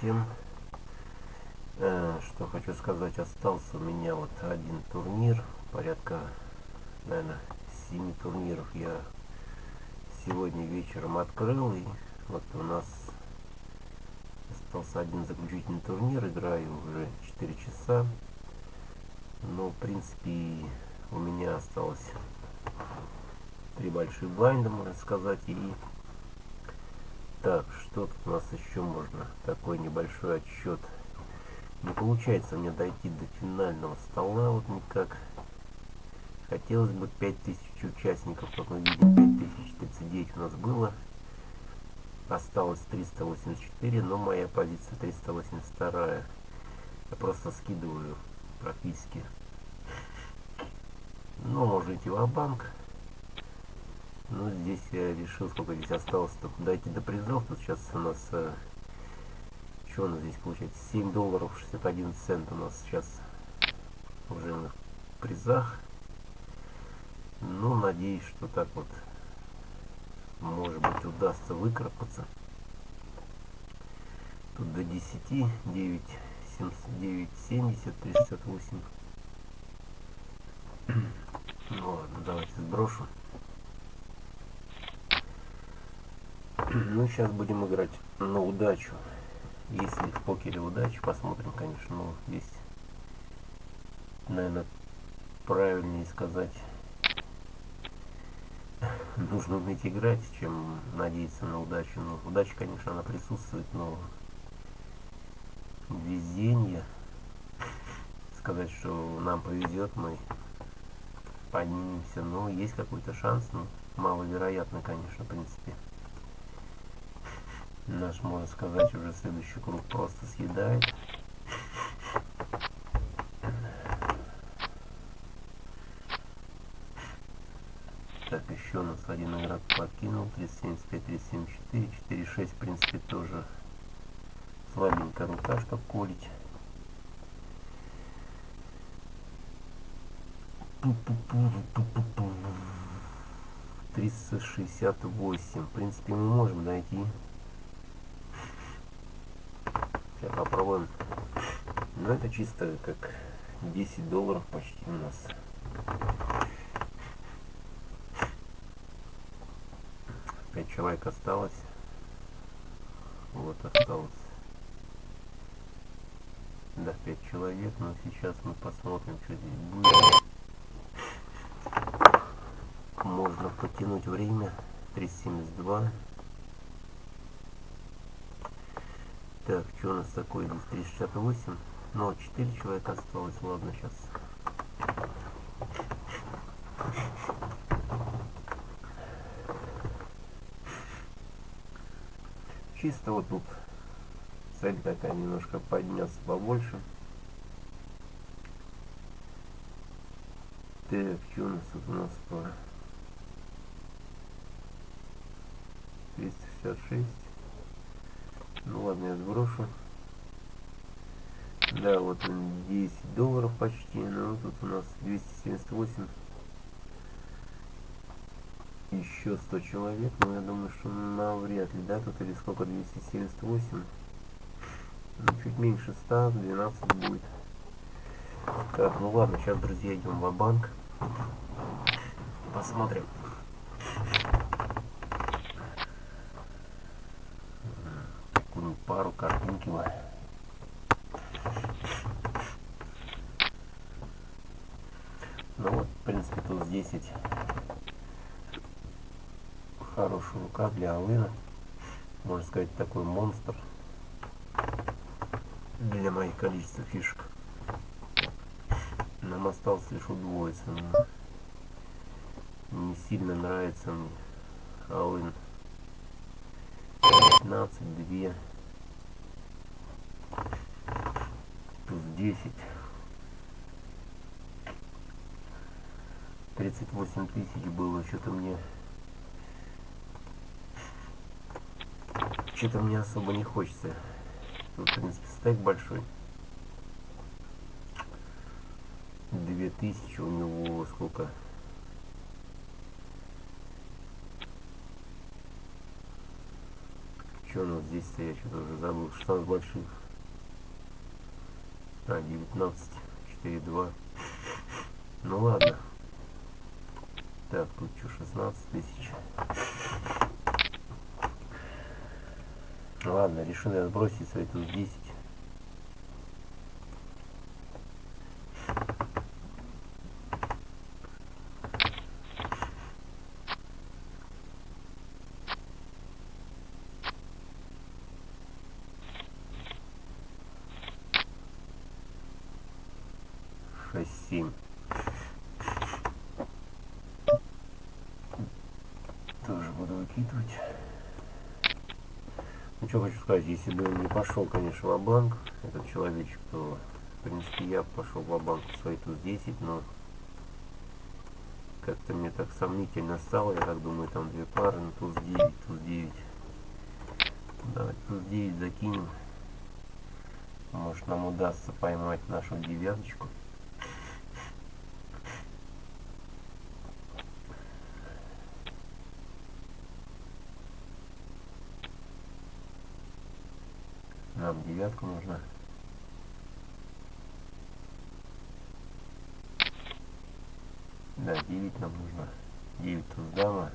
всем. Э, что хочу сказать, остался у меня вот один турнир, порядка, наверное, 7 турниров я сегодня вечером открыл. И вот у нас остался один заключительный турнир, играю уже 4 часа. Но, в принципе, у меня осталось три больших блайнда, можно сказать, и так, что тут у нас еще можно? Такой небольшой отсчет. Не получается мне дойти до финального стола вот никак. Хотелось бы 5000 участников, как мы видим, 5039 у нас было. Осталось 384, но моя позиция 382. Я просто скидываю практически. Но можно идти в банк ну, здесь я решил, сколько здесь осталось, только дойти до призов. Тут сейчас у нас, э, что у нас здесь получается, 7 долларов 61 цент у нас сейчас уже на призах. Ну, надеюсь, что так вот, может быть, удастся выкарабкаться. Тут до 10, 9, 9, 70, 38. Ну ладно, давайте сброшу. Ну, сейчас будем играть на удачу. Если в покере удачу, посмотрим, конечно. Ну, здесь, наверное, правильнее сказать, нужно уметь играть, чем надеяться на удачу. Ну, удача, конечно, она присутствует, но везение, сказать, что нам повезет, мы поднимемся, но есть какой-то шанс, но маловероятно, конечно, в принципе наш, можно сказать, уже следующий круг просто съедает. Так, еще у нас один игрок покинул. 375, 374, 4,6, в принципе, тоже слабенькая рука, чтобы колить. Триста шестьдесят восемь. В принципе, мы можем найти Сейчас попробуем. Ну это чисто как 10 долларов почти у нас. Пять человек осталось. Вот осталось. Да, 5 человек, но сейчас мы посмотрим, что здесь будет. Можно потянуть время. 372. Так, что у нас такое здесь? 368. Ну, 4 человека осталось. Ладно, сейчас. Чисто вот тут цель такая немножко подняться побольше. Так, что у нас тут у нас по 266. Ну ладно, я сброшу. Да, вот он 10 долларов почти, но тут у нас 278. Еще 100 человек, но я думаю, что навряд ли, да, тут или сколько, 278. Ну, чуть меньше 100, 12 будет. Так, ну ладно, сейчас, друзья, идем в банк Посмотрим. Пару картинки. Ну вот, в принципе, тут 10 хорошая рука для Алына. Можно сказать, такой монстр для моих количества фишек. Нам осталось лишь удвоиться. Не сильно нравится мне Алын. 15, 2 плюс 10 38 тысяч было что-то мне что-то мне особо не хочется. Тут в принципе стек большой. 2000 у него сколько? Что у нас здесь-то? Я что-то уже забыл. 16 больших. А, 19. 4, 2. Ну ладно. Так, тут что, 16 тысяч. Ладно, решил я сбросить свои туз 10. Семь. Тоже буду выкидывать. Ну что хочу сказать, если бы он не пошел, конечно, в банк этот человечек, то в принципе я пошел в банк свои тут 10, но как-то мне так сомнительно стало, я так думаю, там две пары, ну туз 9, туз 9. Давайте туз 9 закинем. Может нам удастся поймать нашу девяточку. Нам девятку нужна. Да, 9 нам нужно. 9 туз дама.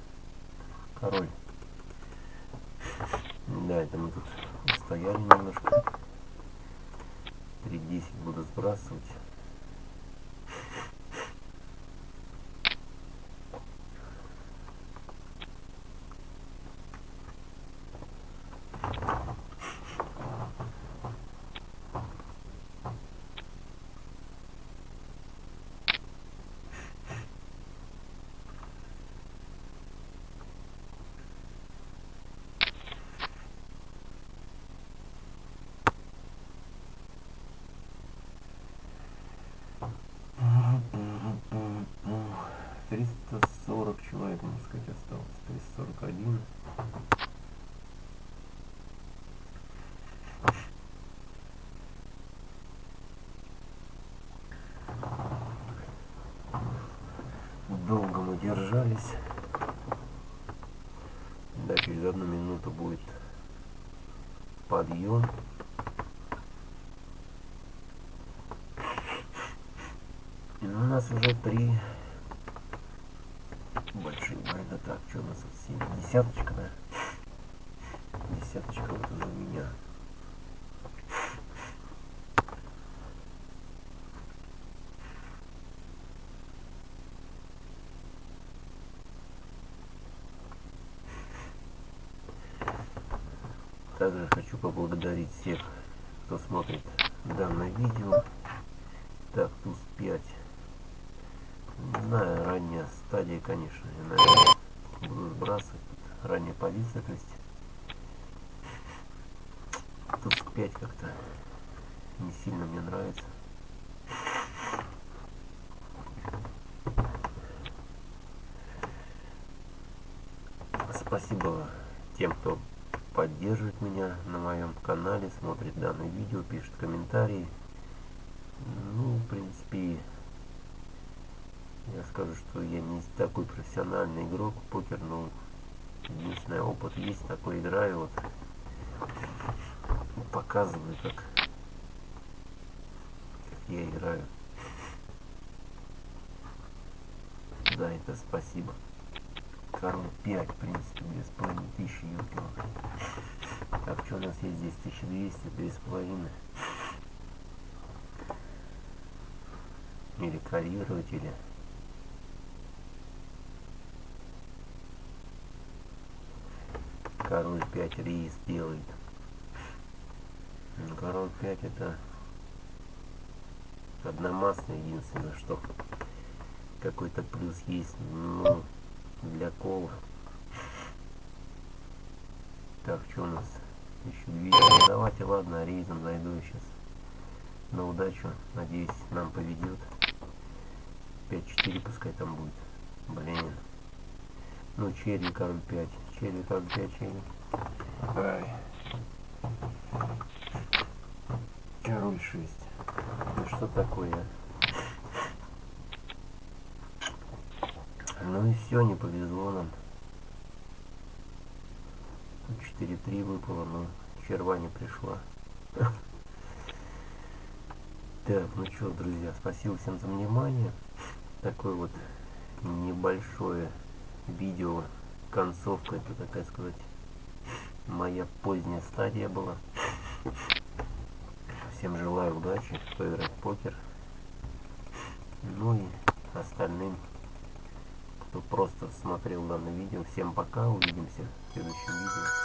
Король. Да, это мы тут стояли немножко. 3-10 буду сбрасывать. 40 человек, можно сказать, осталось. 341. Долго мы держались. Да, через одну минуту будет подъем. И у нас уже три большие байда. Так, что у нас тут семь? Десяточка, да? Десяточка вот уже меня. Также хочу поблагодарить всех, кто смотрит данное видео. Так, туз 5. Знаю, ранняя стадия, конечно. Я, наверное, буду сбрасывать. Тут ранняя позиция, то есть туз 5 как-то не сильно мне нравится. Спасибо тем, кто поддерживает меня на моем канале, смотрит данное видео, пишет комментарии. Ну, в принципе, скажу, что я не такой профессиональный игрок в покер, но единственный опыт есть, такой играю, вот показываю, как, как я играю. Да, это спасибо. Король 5, в принципе, 2500 юкилов. Так, что у нас есть здесь? 1200, 2,5. Или карьировать, или... Король 5 рейс делает. Ну, король 5 это одномастный единственное, что какой-то плюс есть. Ну, для кола. Так, что у нас? Еще видео. Давайте, ладно, рейзом зайду сейчас. На удачу. Надеюсь, нам поведет. 5-4 пускай там будет. Блин. Ну, черри, король 5. Черри, король 5, черри. Ай. Король 6. Ну что такое? Ну и все, не повезло нам. Тут 4-3 выпало, но черва не пришла. Так, ну что, друзья, спасибо всем за внимание. Такое вот небольшое видео, концовка, это такая сказать, моя поздняя стадия была. Всем желаю удачи, поиграть в покер. Ну и остальным, кто просто смотрел данное видео, всем пока, увидимся в следующем видео.